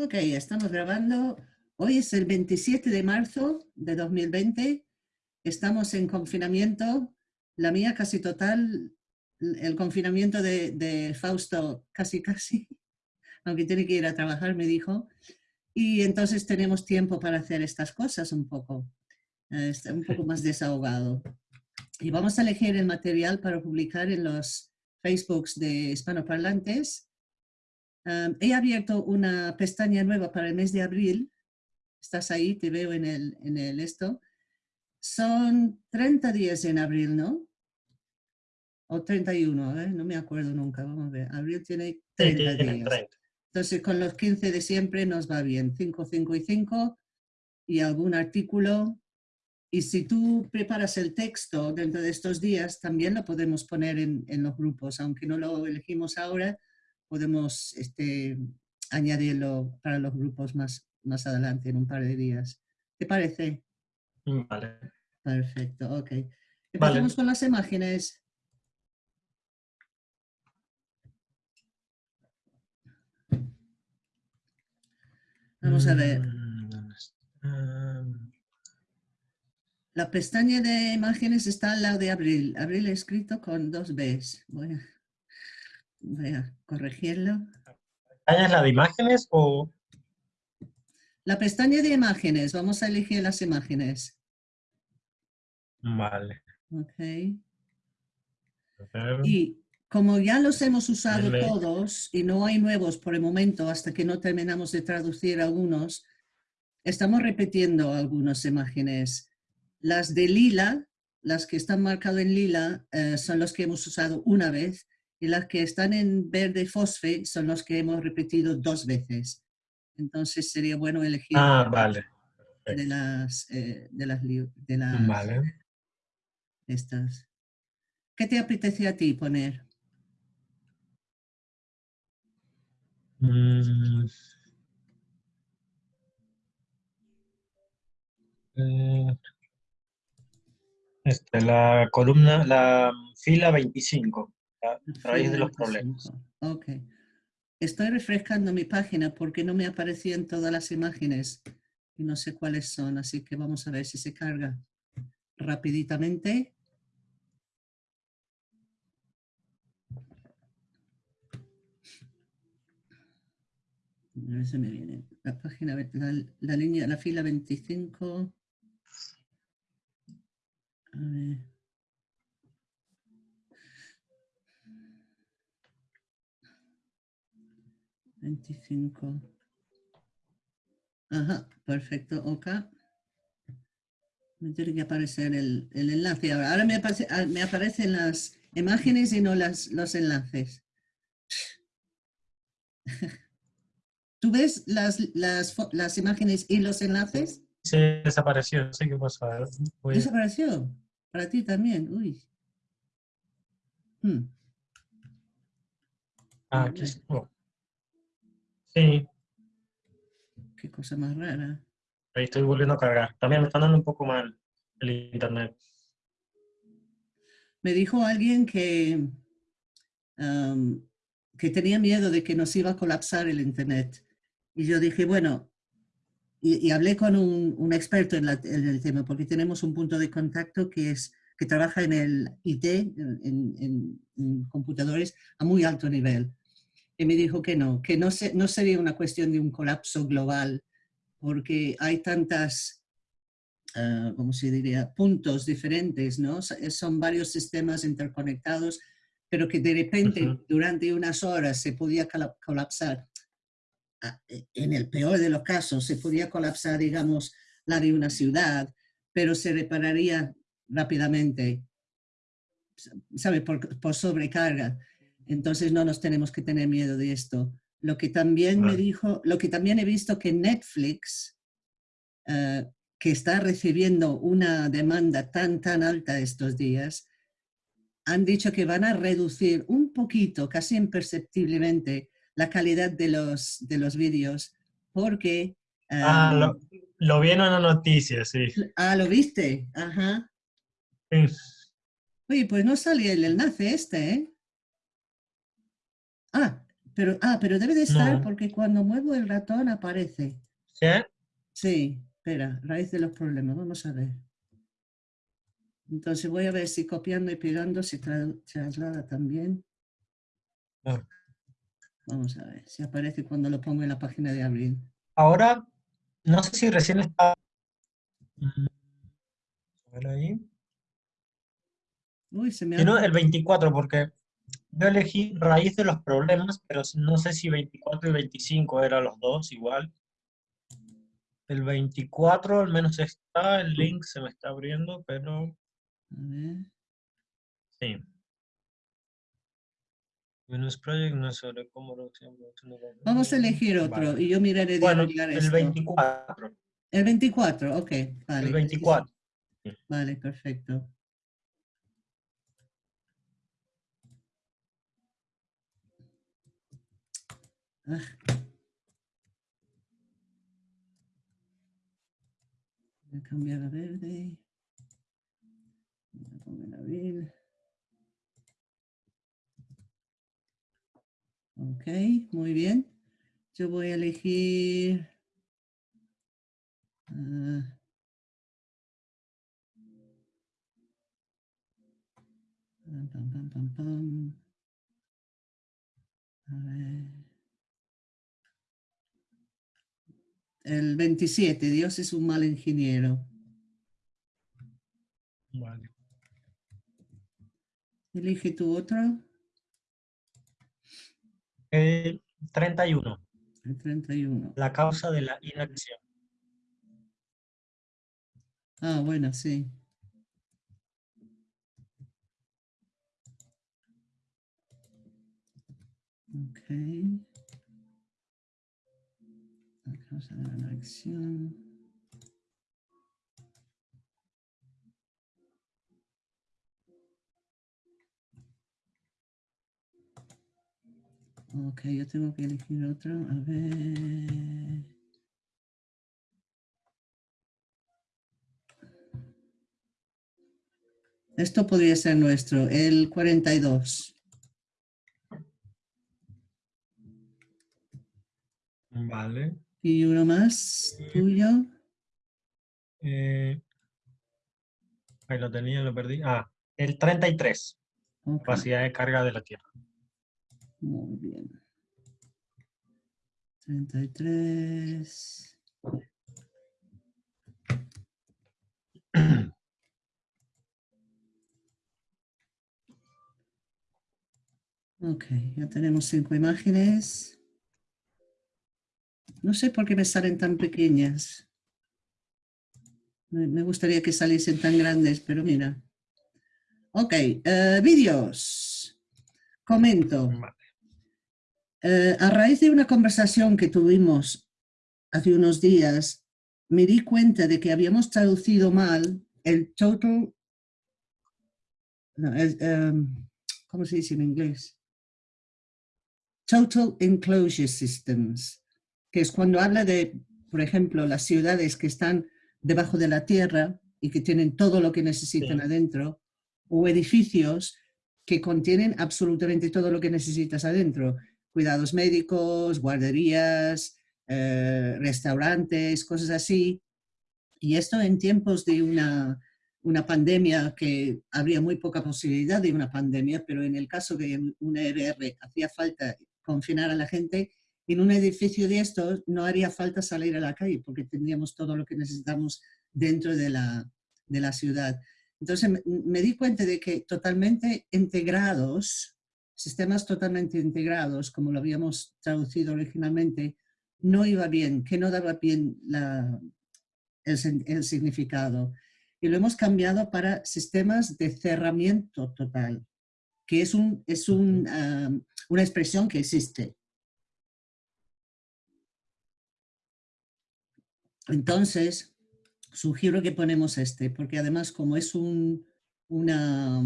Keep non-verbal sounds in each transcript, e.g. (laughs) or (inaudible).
Ok, estamos grabando. Hoy es el 27 de marzo de 2020. Estamos en confinamiento. La mía casi total. El confinamiento de, Fausto casi casi. (laughs) Aunque tiene que ir a trabajar, me dijo. Y entonces tenemos tiempo para hacer estas cosas un poco. Está un poco más desahogado. Y vamos a elegir el material para publicar en los Facebooks de hispanoparlantes he abierto una pestaña nueva para el mes de abril. Estás ahí, te veo en el, en el esto. Son 30 días en abril, ¿no? O 31, ¿eh? no me acuerdo nunca. Vamos a ver. Abril tiene 30 días. Entonces, con los 15 de siempre nos va bien. 5, 5 y 5 y algún artículo. Y si tú preparas el texto dentro de estos días, también lo podemos poner en, en los grupos, aunque no lo elegimos ahora, podemos este, añadirlo para los grupos más, más adelante, en un par de días. ¿Te parece? Mm, vale. Perfecto, ok. Empezamos con las imágenes. Vamos a ver. Mm, La pestaña de imágenes está al lado de abril. Abril escrito con dos Bs. Bueno. Voy a corregirlo. ¿Es la de imágenes o...? La pestaña de imágenes. Vamos a elegir las imágenes. Vale. Ok. Y como ya los hemos usado todos y no hay nuevos por el momento hasta que no terminamos de traducir algunos, estamos repitiendo algunas imágenes. Las de lila, las que están marcadas en lila, eh, son las que hemos usado una vez y las que están en verde fosfe son los que hemos repetido dos veces. Entonces sería bueno elegir ah, vale. de las eh, de las, de las vale. estas. ¿Qué te apetece a ti poner? Mm. Eh, este, la columna, la fila 25 raíz de los problemas. Ok. Estoy refrescando mi página porque no me aparecían todas las imágenes y no sé cuáles son, así que vamos a ver si se carga rapiditamente. A ver si me viene. La página, la, la línea, la fila 25. A ver. 25. Ajá, perfecto, ok. Me tiene que aparecer el, enlace ahora. Ahora me, aparece, ah, me, aparecen las imágenes y no las, los enlaces. (laughs) ¿Tú ves las, las, las, imágenes y los enlaces? Sí, desapareció. Sí, qué pasa. ¿Desapareció? Para ti también. Uy. Hmm. Ah, aquí Sí. Qué cosa más rara. Ahí estoy volviendo a cargar. También me están dando un poco mal el internet. Me dijo alguien que, que tenía miedo de que nos iba a colapsar el internet. Y yo dije, bueno, y, hablé con un, experto en, el tema, porque tenemos un punto de contacto que, es, que trabaja en el IT, en computadores, a muy alto nivel y me dijo que no, que no, se, no sería una cuestión de un colapso global, porque hay tantas, uh, ¿cómo se diría?, puntos diferentes, ¿no? Son varios sistemas interconectados, pero que de repente durante unas horas se podía colapsar. Ah, e, en el peor de los casos, se podía colapsar, digamos, la de una ciudad, pero se repararía rápidamente, ¿sabe?, por, por sobrecarga. Entonces no nos tenemos que tener miedo de esto. Lo que también me dijo, lo que también he visto que Netflix, eh, que está recibiendo una demanda tan, tan alta estos días, han dicho que van a reducir un poquito, casi imperceptiblemente, la calidad de los, de los vídeos, porque... ah, lo, lo, vi en una noticia, sí. Ah, ¿lo viste? Ajá. Sí. Oye, pues no sale el enlace este, ¿eh? Ah, Pero, ah, pero debe de estar No. porque cuando muevo el ratón aparece. ¿Sí? Sí, espera, raíz de los problemas, vamos a ver. Entonces voy a ver si copiando y pegando se tra- traslada también. Ah. Vamos a ver si aparece cuando lo pongo en la página de abril. Ahora, no sé si recién está... A ver ahí. Uy, se me ha... Si no, el 24, porque yo elegí raíz de los problemas, pero no sé si 24 y 25 eran los dos igual. El 24 al menos está, el link se me está abriendo, pero A ver. sí. Venus Project no es sobre cómo... Vamos a elegir otro Vale. y yo miraré de Bueno, arreglar el esto. 24. El 24, ok, vale. El 24. Vale, perfecto. Voy a cambiar a verde. Voy a poner abril. Ok, muy bien. Yo voy a elegir... pam, pam, pam, pam. A ver. El 27, Dios es un mal ingeniero. Vale. Elige tu otro, El 31. el 31. La causa de la inacción. Ah, bueno, sí. Ok. La causa de la acción. Ok, yo tengo que elegir otro. A ver. Esto podría ser nuestro, el 42. Vale. Y uno más, tuyo. Eh, ahí lo tenía, lo perdí. Ah, el 33. Ok, Capacidad de carga de la Tierra. muy bien. 33. (clears throat) Ok, ya tenemos cinco imágenes. No sé por qué me salen tan pequeñas. Me gustaría que saliesen tan grandes, pero mira. Ok, eh, vídeos. Comento. Eh, a raíz de una conversación que tuvimos hace unos días, me di cuenta de que habíamos traducido mal el total, no, el, em, ¿cómo se dice en inglés? Total Enclosure Systems, que es cuando habla de, por ejemplo, las ciudades que están debajo de la tierra y que tienen todo lo que necesitan Sí. adentro, o edificios que contienen absolutamente todo lo que necesitas adentro cuidados médicos, guarderías, eh, restaurantes, cosas así. Y esto en tiempos de una, una pandemia que habría muy poca posibilidad de una pandemia, pero en el caso de una ERR hacía falta confinar a la gente, en un edificio de estos no haría falta salir a la calle porque tendríamos todo lo que necesitamos dentro de la, de la ciudad. Entonces me, me di cuenta de que totalmente integrados, sistemas totalmente integrados, como lo habíamos traducido originalmente, no iba bien, que no daba bien la, el, el significado. Y lo hemos cambiado para sistemas de cerramiento total, que es, un, es un, ah, una expresión que existe. Entonces, sugiero que ponemos este, porque además como es un, una,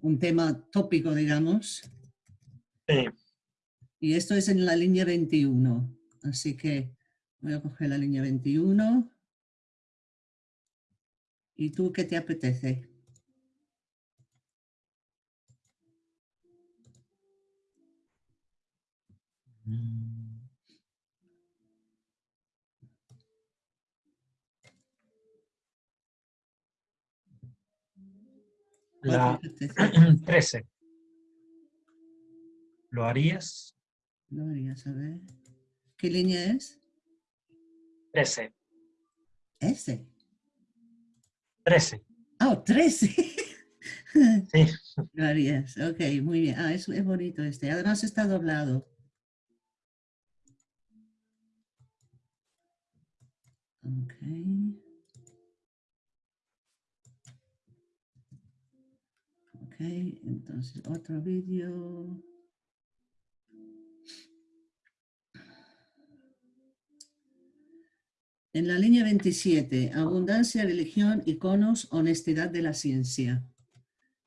un tema tópico, digamos, Sí. y esto es en la línea 21, así que voy a coger la línea 21. ¿Y tú qué te apetece? Mm. La 13. (clears throat) ¿Lo harías? Lo harías, a ver. ¿Qué línea es? 13. ¿Ese? 13. Ah, 13. (laughs) Sí. Lo harías, ok, muy bien. Ah, es, es bonito este. Además está doblado. Ok. Ok, entonces otro vídeo. En la línea 27, abundancia, religión, iconos, honestidad de la ciencia.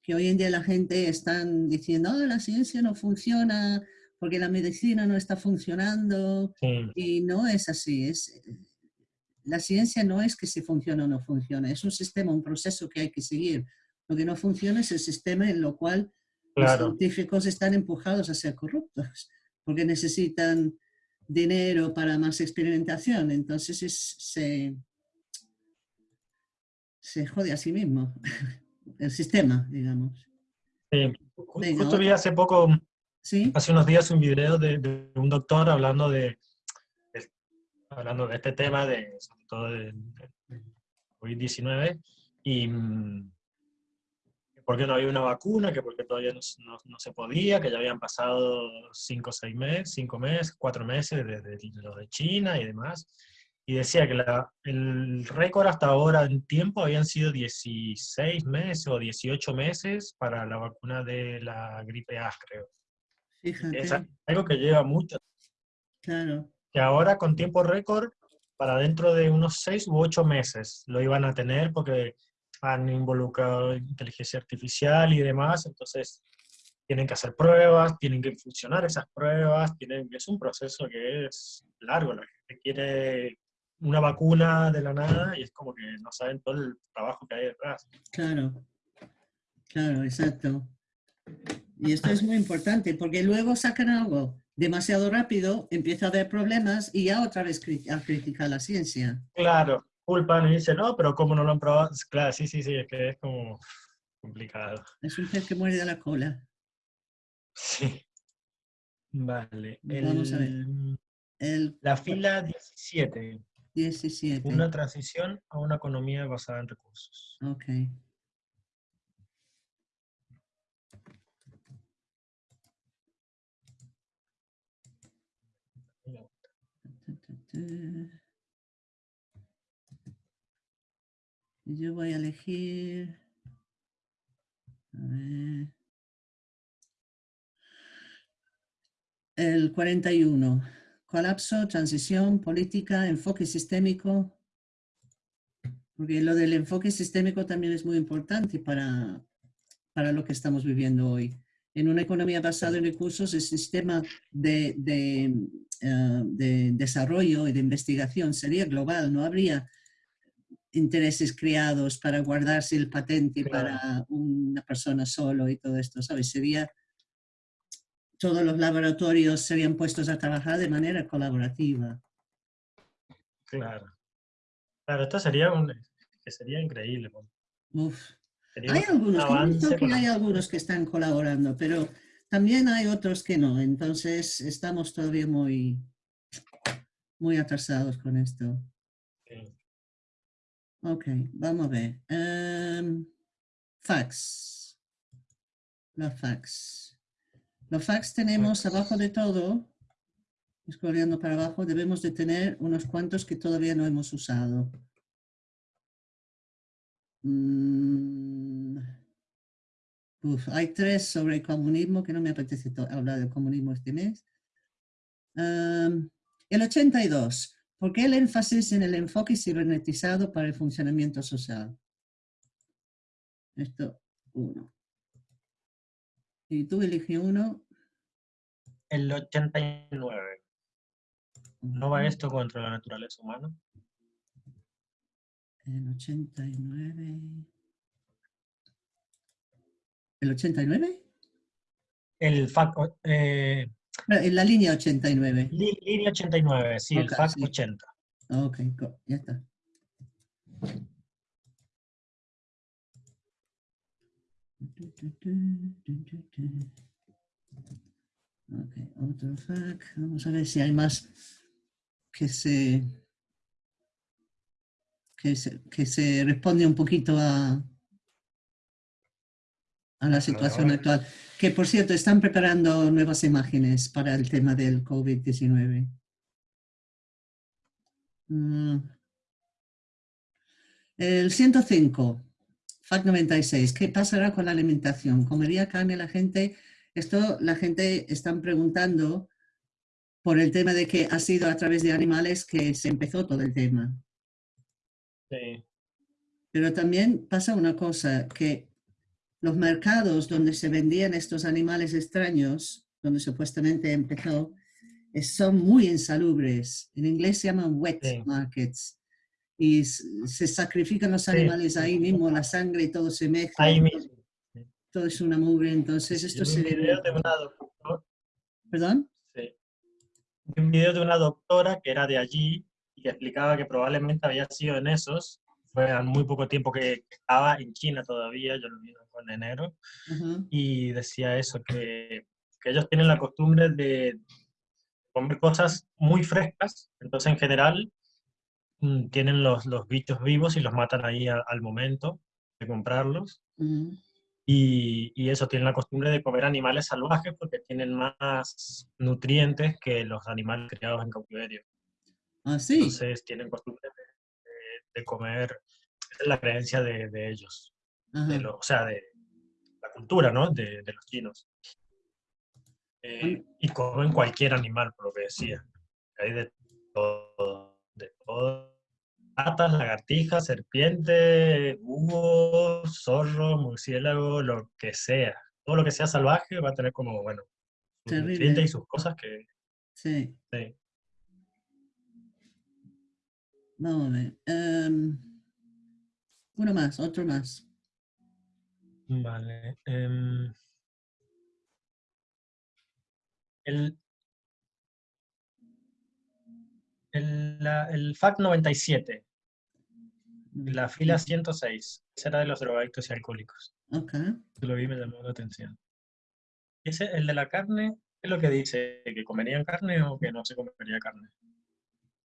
Que hoy en día la gente están diciendo, oh, la ciencia no funciona porque la medicina no está funcionando. Sí. Y no es así. Es, la ciencia no es que si funciona o no funciona, es un sistema, un proceso que hay que seguir. Lo que no funciona es el sistema en lo cual los científicos están empujados a ser corruptos, porque necesitan dinero para más experimentación. Entonces es- se, se jode a sí mismo, (laughs) el sistema, digamos. Sí. Venga, Justo vi hace poco, ¿Sí? hace unos días, un video de, de un doctor hablando de, de- hablando de este tema, de, sobre todo del del COVID-19, y mm, por qué no había una vacuna, que por qué todavía no, no- no se podía, que ya habían pasado cinco seis meses, cinco meses, cuatro meses desde lo de China y demás. Y decía que la- el récord hasta ahora en tiempo habían sido 16 meses o 18 meses para la vacuna de la gripe A, creo. Fíjate, Es algo que lleva mucho. claro. Que ahora con tiempo récord, para dentro de unos 6 u 8 meses lo iban a tener porque han involucrado inteligencia artificial y demás, entonces tienen que hacer pruebas, tienen que funcionar esas pruebas, tienen, es un proceso que es largo, la gente quiere una vacuna de la nada y es como que no saben todo el trabajo que hay detrás. Claro, claro, exacto. Y esto es muy importante porque luego sacan algo demasiado rápido, empieza a haber problemas y ya otra vez cri- a criticar la ciencia. Claro, culpan y dicen, no, pero ¿cómo no lo han probado? Claro, sí, sí, sí, es que es como complicado. Es un pez que muere de la cola. Sí. Vale. Vamos a ver. el- El la fila 17. 17. Una transición a una economía basada en recursos. Ok. Yo voy a elegir. A ver. El 41. Colapso, transición, política, enfoque sistémico. Porque lo del enfoque sistémico también es muy importante para, para lo que estamos viviendo hoy. En una economía basada en recursos, el sistema de, de, eh, de desarrollo y de investigación sería global, no habría intereses creados para guardarse el patente Claro. para una persona solo y todo esto, ¿sabes? Sería, todos los laboratorios serían puestos a trabajar de manera colaborativa. Claro. Claro, esto sería un que sería increíble. Uf. Sería Hay un algunos, que hay algunos que están colaborando, pero también hay otros que no. Entonces estamos todavía muy, muy atrasados con esto. Ok, vamos a ver. Em, fax. Los fax. Los fax tenemos Fax. abajo de todo, scrolleando para abajo, debemos de tener unos cuantos que todavía no hemos usado. Mm, uf, hay tres sobre el comunismo que no me apetece hablar del comunismo este mes. Em, el 82. ¿Por qué el énfasis en el enfoque cibernetizado para el funcionamiento social? Esto, uno. Y tú elige uno. El 89. ¿No va esto contra la naturaleza humana? El 89. ¿El 89? El fac- eh, En la línea 89. línea 89, sí, el FAC 80. Ok, ya está. Ok, otro FAC. Vamos a ver si hay más que se, que se, que se responde un poquito a, a la situación actual. Que, por cierto, están preparando nuevas imágenes para el tema del COVID-19. Mm. El 105, FAC 96, ¿qué pasará con la alimentación? ¿Comería carne la gente? Esto la gente están preguntando por el tema de que ha sido a través de animales que se empezó todo el tema. Sí. Pero también pasa una cosa, que los mercados donde se vendían estos animales extraños, donde supuestamente empezó, son muy insalubres. En inglés se llaman wet markets. Y se sacrifican los animales ahí mismo, la sangre y todo se mezcla. Ahí mismo. Todo es una mugre, entonces esto se... Un video de una doctora. ¿Perdón? Sí. Un video de una doctora que era de allí y que explicaba que probablemente había sido en esos fue muy poco tiempo que estaba en China todavía, yo lo vi en enero, y decía eso, que, que, ellos tienen la costumbre de comer cosas muy frescas, entonces en general mm, tienen los, los bichos vivos y los matan ahí al momento de comprarlos. y, y, eso, tienen la costumbre de comer animales salvajes porque tienen más nutrientes que los animales criados en cautiverio. Ah, sí. Entonces tienen costumbre de de comer, es la creencia de, de ellos, de lo, o sea, de la cultura, ¿no? De, de los chinos. Eh, y comen cualquier animal, por lo que decía. Hay de todo, de todo. Ratas, lagartijas, serpiente, búho, zorro, murciélago, lo que sea. Todo lo que sea salvaje va a tener como, bueno, sus y sus cosas que... Sí. sí. Vamos a ver. Em, uno más, otro más. Vale. Em, el, el, el FAC 97, la fila 106, será de los drogadictos y alcohólicos. Ok. Lo vi me llamó la atención. Ese, el de la carne, ¿qué es lo que dice? ¿Que comerían carne o que no se comería carne?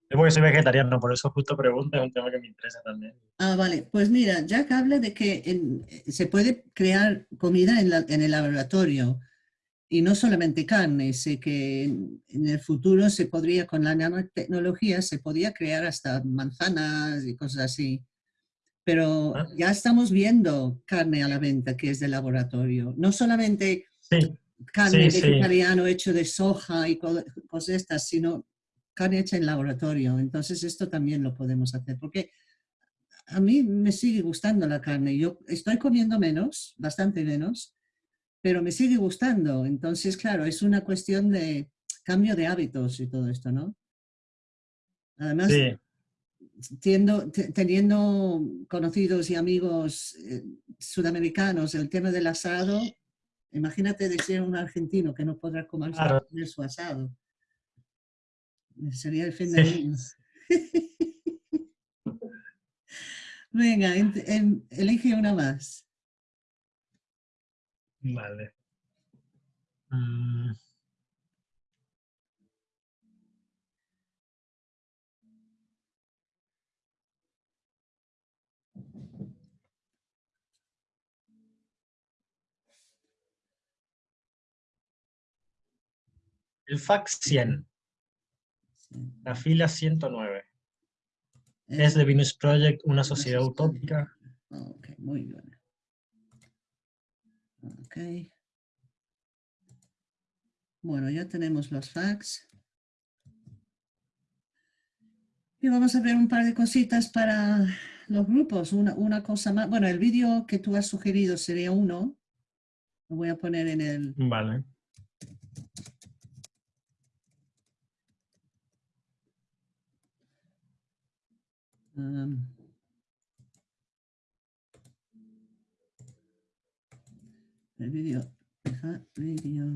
Yo porque soy vegetariano, por eso justo pregunto, es un tema que me interesa también. Ah, vale. Pues mira, Jack habla de que se puede crear comida en, en, el laboratorio y no solamente carne, sé que en, el futuro se podría, con la nanotecnología, se podría crear hasta manzanas y cosas así. Pero ah. ya estamos viendo carne a la venta que es de laboratorio. No solamente carne vegetariano hecho de soja y cosas estas, sino carne hecha en laboratorio. Entonces esto también lo podemos hacer, porque a mí me sigue gustando la carne. Yo estoy comiendo menos, bastante menos, pero me sigue gustando. Entonces, claro, es una cuestión de cambio de hábitos y todo esto, ¿no? Además, teniendo conocidos y amigos eh, sudamericanos, el tema del asado, imagínate de ser un argentino que no podrá comer su asado. Sería el fin del mundo. Venga, elige una más. Vale. Mm. El fax 100. La fila 109. Es The Venus Project, una sociedad utópica. Ok, muy bien. Ok. Bueno, ya tenemos los facts. Y vamos a ver un par de cositas para los grupos. Una, una cosa más. Bueno, el vídeo que tú has sugerido sería uno. Lo voy a poner en el... Vale. Um, el vídeo, vídeo.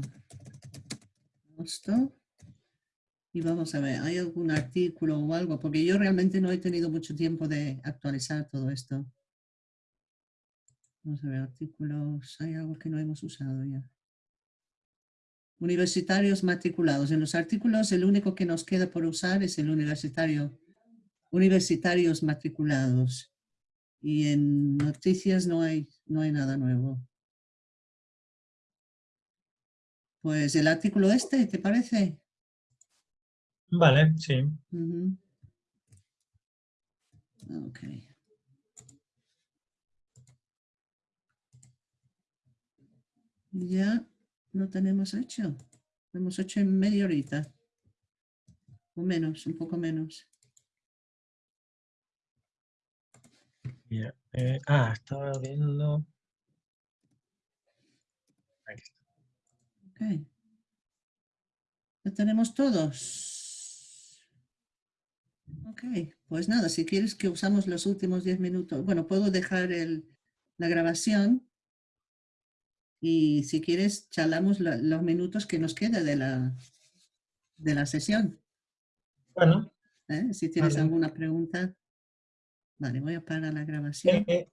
Esto. Y vamos a ver, ¿hay algún artículo o algo? Porque yo realmente no he tenido mucho tiempo de actualizar todo esto. Vamos a ver, artículos, hay algo que no hemos usado ya. Universitarios matriculados. En los artículos el único que nos queda por usar es el universitario. Universitarios matriculados. Y en noticias no hay, no hay nada nuevo. Pues el artículo este, ¿te parece? Vale, sí. Ya lo tenemos hecho. Lo hemos hecho en media horita. O menos, un poco menos. Bien, eh, ah, estaba viendo. Ahí está. Ok. ¿Lo tenemos todos? Ok, pues nada, si quieres que usamos los últimos 10 minutos. Bueno, puedo dejar el, la grabación y si quieres charlamos la- los minutos que nos queda de la, de la sesión. Bueno, ¿eh? Si tienes Vale. alguna pregunta. Vale, voy a parar la grabación. eh,